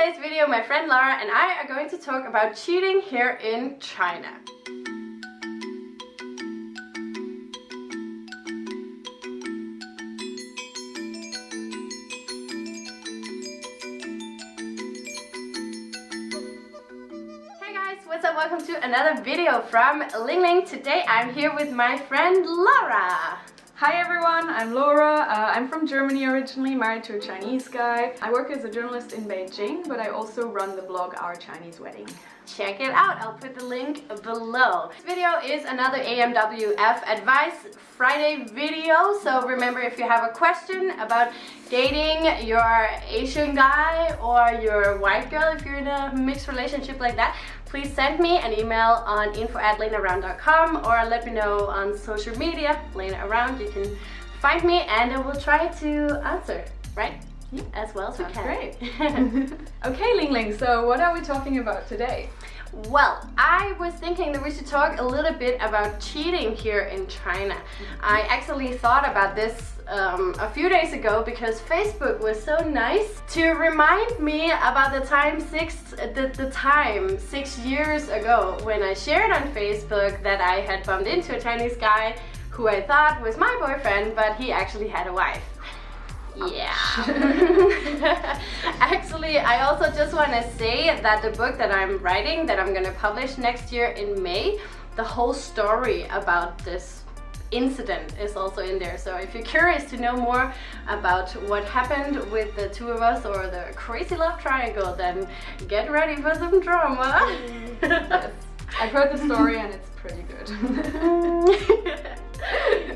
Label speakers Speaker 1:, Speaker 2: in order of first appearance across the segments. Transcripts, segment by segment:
Speaker 1: today's video, my friend Laura and I are going to talk about cheating here in China. Hey guys, what's up? Welcome to another video from Ling Ling. Today I'm here with my friend Laura.
Speaker 2: Hi everyone, I'm Laura. Uh, I'm from Germany originally, married to a Chinese guy. I work as a journalist in Beijing, but I also run the blog Our Chinese Wedding.
Speaker 1: Check it out, I'll put the link below. This video is another AMWF Advice Friday video, so remember if you have a question about dating your Asian guy or your white girl, if you're in a mixed relationship like that, please send me an email on info at lenaround.com or let me know on social media, Lena Around. You can find me and I will try to answer, right? As well as we can.
Speaker 2: Great. okay, Ling Ling, so what are we talking about today?
Speaker 1: Well, I was thinking that we should talk a little bit about cheating here in China. I actually thought about this um, a few days ago because Facebook was so nice to remind me about the time six the, the time six years ago when I shared on Facebook that I had bumped into a Chinese guy who I thought was my boyfriend, but he actually had a wife. Yeah. Actually, I also just want to say that the book that I'm writing, that I'm going to publish next year in May, the whole story about this incident is also in there. So if you're curious to know more about what happened with the two of us or the crazy love triangle, then get ready for some drama.
Speaker 2: yes. I've heard the story and it's pretty good.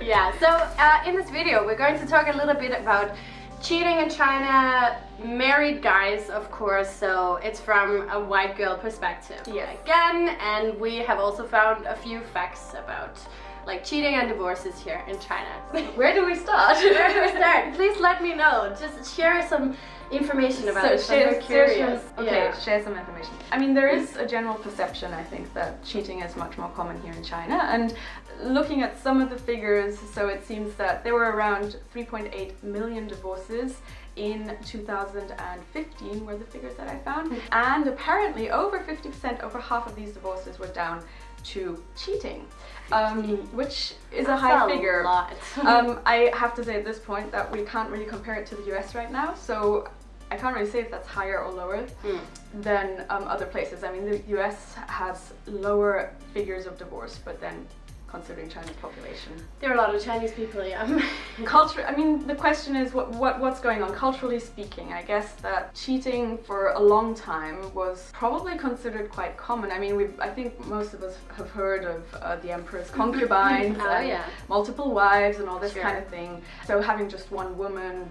Speaker 1: yeah, so uh, in this video we're going to talk a little bit about cheating in China, married guys of course, so it's from a white girl perspective
Speaker 2: yes.
Speaker 1: again and we have also found a few facts about like cheating and divorces here in China.
Speaker 2: Where do we start?
Speaker 1: Where do we start? Please let me know. Just share some information about
Speaker 2: so
Speaker 1: it.
Speaker 2: Share,
Speaker 1: curious.
Speaker 2: Share, okay, yeah. share some information. I mean, there is a general perception, I think, that cheating is much more common here in China. And looking at some of the figures, so it seems that there were around 3.8 million divorces in 2015 were the figures that I found. Hmm. And apparently over 50%, over half of these divorces were down to cheating, um, which is That's a high a figure. um, I have to say at this point that we can't really compare it to the US right now, so I can't really say if that's higher or lower mm. than um, other places. I mean, the US has lower figures of divorce, but then considering China's population.
Speaker 1: There are a lot of Chinese people, yeah.
Speaker 2: Culture, I mean, the question is what, what what's going on? Culturally speaking, I guess that cheating for a long time was probably considered quite common. I mean, we I think most of us have heard of uh, the emperor's concubines
Speaker 1: oh,
Speaker 2: and
Speaker 1: yeah.
Speaker 2: multiple wives and all this
Speaker 1: sure.
Speaker 2: kind of thing. So having just one woman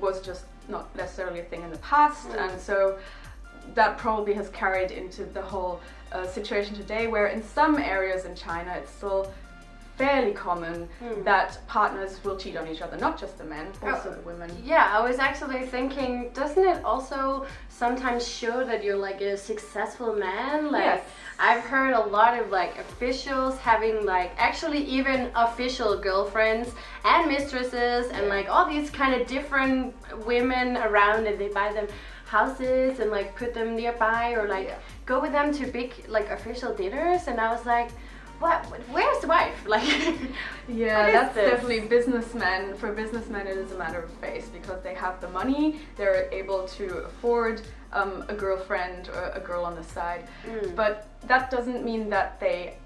Speaker 2: was just not necessarily a thing in the past, mm. and so that probably has carried into the whole uh, situation today where in some areas in China it's still fairly common mm. that partners will cheat on each other, not just the men, also oh, the women.
Speaker 1: Yeah, I was actually thinking, doesn't it also sometimes show that you're like a successful man? Like,
Speaker 2: yes.
Speaker 1: I've heard a lot of like officials having like actually even official girlfriends and mistresses and like all these kind of different women around and they buy them houses and like put them nearby or like yeah. go with them to big like official dinners and I was like what where's the wife like
Speaker 2: yeah that's this? definitely businessmen for businessmen it is a matter of face because they have the money they're able to afford um, a girlfriend or a girl on the side mm. but that doesn't mean that they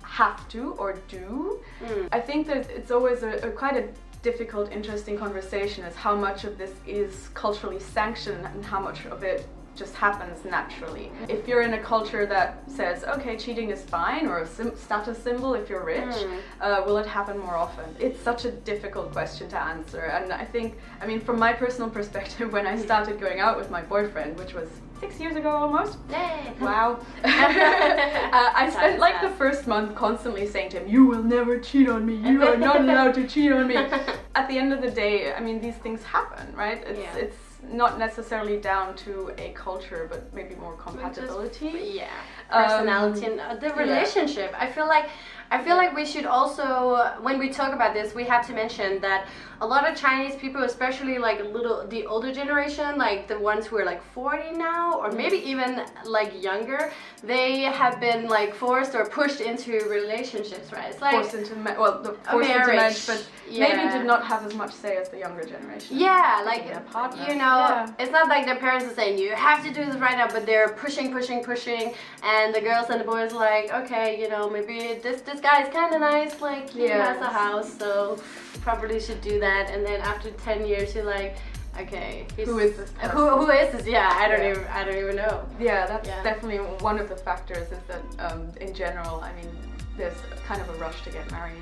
Speaker 2: have to or do mm. I think that it's always a, a quite a difficult, interesting conversation is how much of this is culturally sanctioned and how much of it just happens naturally. If you're in a culture that says, okay, cheating is fine, or a status symbol if you're rich, mm. uh, will it happen more often? It's such a difficult question to answer. And I think, I mean, from my personal perspective, when I started going out with my boyfriend, which was six years ago almost.
Speaker 1: Yay.
Speaker 2: Wow. uh, I spent like the first month constantly saying to him, you will never cheat on me, you are not allowed to cheat on me. At the end of the day, I mean, these things happen, right? It's, yeah. it's not necessarily down to a culture, but maybe more compatibility.
Speaker 1: Just, yeah, personality um, and uh, the relationship. Yeah. I feel like I feel like we should also, when we talk about this, we have to mention that a lot of Chinese people, especially like little, the older generation, like the ones who are like 40 now, or mm. maybe even like younger, they have been like forced or pushed into relationships, right?
Speaker 2: It's like forced into well, the forced marriage, into marriage, but yeah. maybe did not have as much say as the younger generation.
Speaker 1: Yeah, like you know, yeah. it's not like their parents are saying you have to do this right now, but they're pushing, pushing, pushing, and the girls and the boys are like, okay, you know, maybe this this guy is kind of nice, like he yes. has a house, so probably should do that. And then after ten years, you're like okay
Speaker 2: who is this
Speaker 1: person? who, who is this yeah i don't yeah. even i don't even know
Speaker 2: yeah that's yeah. definitely one of the factors is that um, in general i mean there's kind of a rush to get married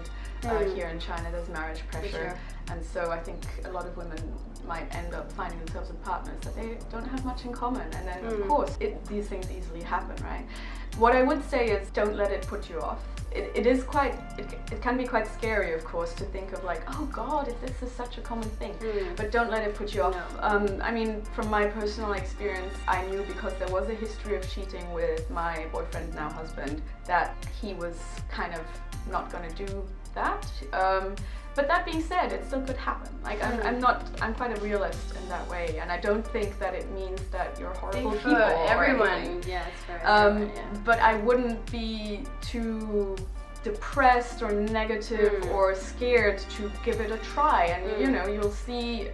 Speaker 2: uh, mm. here in china there's marriage pressure sure. and so i think a lot of women might end up finding themselves with partners that they don't have much in common and then mm. of course it, these things easily happen right what i would say is don't let it put you off it, it is quite, it, it can be quite scary of course to think of like, oh god, if this is such a common thing. Mm. But don't let it put you off. No. Um, I mean, from my personal experience, I knew because there was a history of cheating with my boyfriend, now husband, that he was kind of not gonna do that. Um, but that being said, it still could happen. Like I'm, I'm not, I'm quite a realist in that way, and I don't think that it means that you're horrible people.
Speaker 1: everyone, yeah, it's for
Speaker 2: um, yeah. But I wouldn't be too depressed or negative mm. or scared to give it a try, and mm. you know, you'll see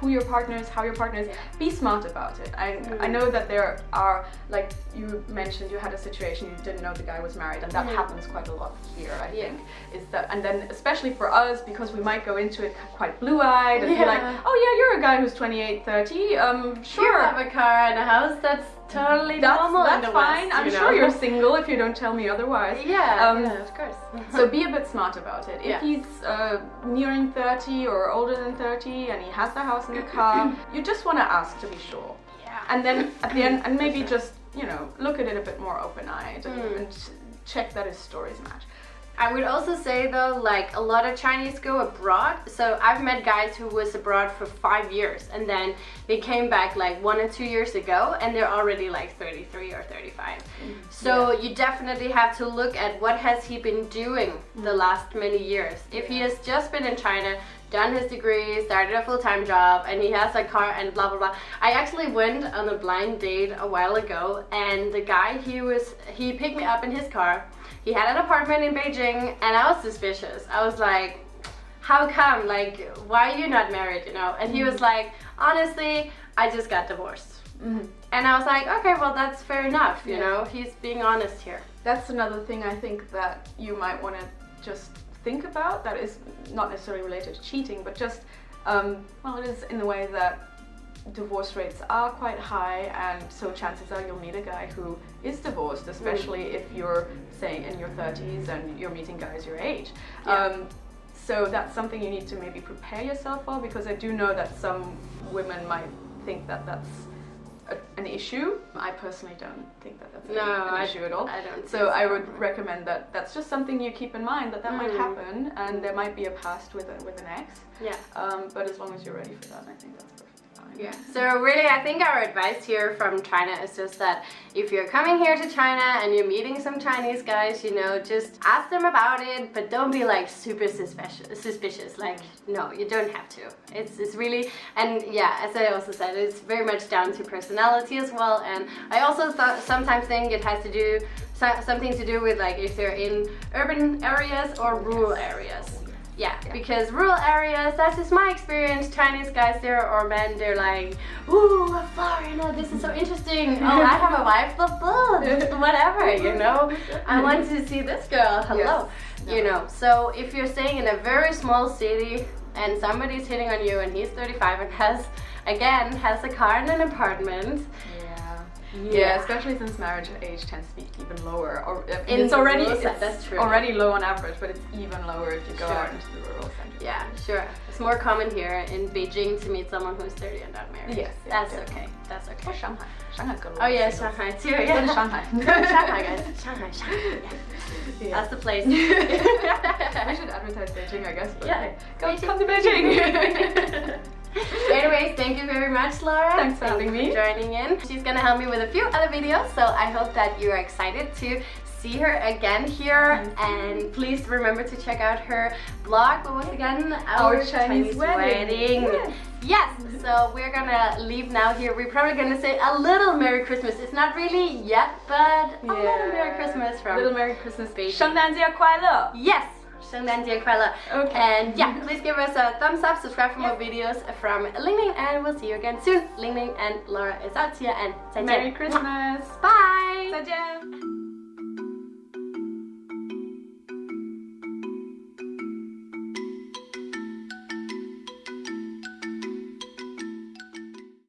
Speaker 2: who your partner is, how your partner is. Be smart about it. I, mm. I know that there are, like you mentioned, you had a situation you didn't know the guy was married, and that mm. happens quite a lot here, I yeah. think. Is that, and then especially for us, because we might go into it quite blue-eyed and yeah. be like, oh yeah, you're a guy who's 28, 30, um, sure.
Speaker 1: You have a car and a house, that's totally
Speaker 2: that's,
Speaker 1: normal
Speaker 2: that's fine.
Speaker 1: West,
Speaker 2: I'm know? sure you're single if you don't tell me otherwise.
Speaker 1: Yeah, um, yeah of course.
Speaker 2: so be a bit smart about it. If yeah. he's uh, nearing 30 or older than 30 and he has the house and the car, you just want to ask to be sure.
Speaker 1: Yeah.
Speaker 2: And then at the end, and maybe just, you know, look at it a bit more open-eyed and, mm. and check that his stories match.
Speaker 1: I would also say though, like a lot of Chinese go abroad. So I've met guys who was abroad for five years and then they came back like one or two years ago and they're already like 33 or 35. Mm, so yeah. you definitely have to look at what has he been doing the last many years. If he has just been in China, done his degree, started a full-time job, and he has a car and blah blah blah. I actually went on a blind date a while ago and the guy he was he picked me up in his car he had an apartment in Beijing and I was suspicious. I was like, how come? Like, why are you not married, you know? And he was mm-hmm. like, honestly, I just got divorced. Mm -hmm. And I was like, okay, well, that's fair enough, you yeah. know? He's being honest here.
Speaker 2: That's another thing I think that you might want to just think about that is not necessarily related to cheating, but just, um, well, it is in the way that divorce rates are quite high and so chances are you'll meet a guy who is divorced especially mm. if you're say in your 30s and you're meeting guys your age yeah. um, so that's something you need to maybe prepare yourself for because I do know that some women might think that that's an issue. I personally don't think that that's no, an issue at all.
Speaker 1: I don't.
Speaker 2: So I would recommend that that's just something you keep in mind that that mm. might happen and there might be a past with a, with an ex.
Speaker 1: Yeah.
Speaker 2: Um, but as long as you're ready for that, I think that's
Speaker 1: yeah. So really, I think our advice here from China is just that if you're coming here to China and you're meeting some Chinese guys, you know, just ask them about it, but don't be like super suspicious. Suspicious. Like, no, you don't have to. It's it's really and yeah, as I also said, it's very much down to personality as well. And I also thought sometimes think it has to do something to do with like if they're in urban areas or rural areas. Yeah, because rural areas, that's just my experience. Chinese guys there or men, they're like, ooh, a foreigner, this is so interesting. oh, I have a wife, blah, blah, whatever, you know. I want to see this girl, hello. Yes. You know, so if you're staying in a very small city and somebody's hitting on you and he's 35 and has, again, has a car and an apartment,
Speaker 2: yeah. Yeah. especially since marriage age tends to be even lower. Or uh, it's already it's that's true. already low on average, but it's even lower if you go sure. out into the rural centers.
Speaker 1: Yeah, sure. It's more common here in Beijing to meet someone who's 30 and not married.
Speaker 2: Yes,
Speaker 1: that's yeah. okay. That's okay.
Speaker 2: Or Shanghai. Shanghai's got a
Speaker 1: lot. Oh yeah, Shanghai too. Yeah.
Speaker 2: Shanghai.
Speaker 1: Shanghai guys. Shanghai. Shanghai. Yeah. yeah. That's the place. we
Speaker 2: should advertise Beijing, I guess. But yeah. Go, come to Beijing.
Speaker 1: Anyways, thank you very much, Laura.
Speaker 2: Thanks for having me.
Speaker 1: Joining in. She's gonna help me with a few other videos, so I hope that you are excited to see her again here and please remember to check out her blog what was again
Speaker 2: our, our chinese, chinese, wedding,
Speaker 1: wedding. Yes. yes. so we're gonna leave now here we're probably gonna say a little merry christmas it's not really yet but yeah. a little merry christmas from
Speaker 2: little merry christmas baby
Speaker 1: yes Okay and yeah please give us a thumbs up subscribe for more videos from Ling Ling and we'll see you again soon Ling Ling and Laura is out here and 再见
Speaker 2: Merry Christmas
Speaker 1: Bye
Speaker 2: 再见